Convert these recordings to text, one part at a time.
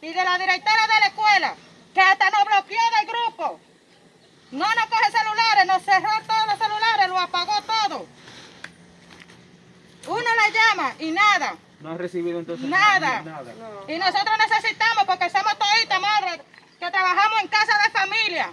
y de la directora de la escuela, que hasta nos bloqueó del grupo. No nos coge celulares, nos cerró todos los celulares, lo apagó todo. Uno la llama y nada, No has recibido entonces nada. nada. Y nosotros necesitamos, porque somos toditas madres que trabajamos en casa de familia.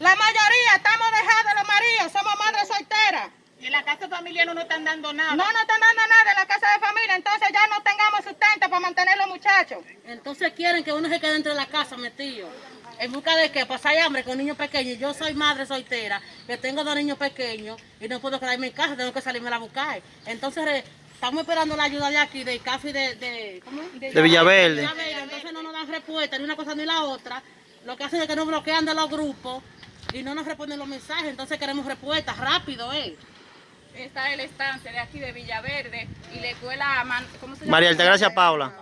La mayoría estamos dejados los maridos, somos madres solteras. Y en la casa familiar no nos están dando nada. No nos están dando nada en la casa de familia, entonces ya no tengamos sustento para mantener los muchachos. Entonces quieren que uno se quede dentro de la casa metido. ¿En busca de qué? Pasar hambre con niños pequeños. Yo soy madre soltera, que tengo dos niños pequeños y no puedo quedarme en casa, tengo que salirme a buscar. Entonces re- estamos esperando la ayuda de aquí, del CAFI de, de, ¿cómo? De Villaverde. Villaverde. Entonces no nos dan respuesta ni una cosa ni la otra. Lo que hacen es que nos bloquean de los grupos y no nos responden los mensajes. Entonces queremos respuestas rápido, ¿eh? Está el estancia de aquí de Villaverde y la escuela, Man- ¿cómo se llama? María Altagracia Paula.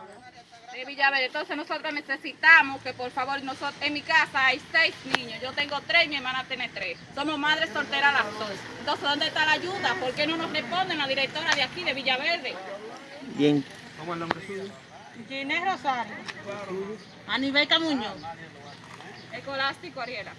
De Villaverde. Entonces nosotros necesitamos que por favor, nosotros, en mi casa hay seis niños. Yo tengo tres y mi hermana tiene tres. Somos madres solteras las dos. Entonces, ¿dónde está la ayuda? ¿Por qué no nos responden la directora de aquí de Villaverde? Bien. ¿Cómo es el nombre suyo? Ginés Rosario. A nivel Camuño. Escolástico, Ariela.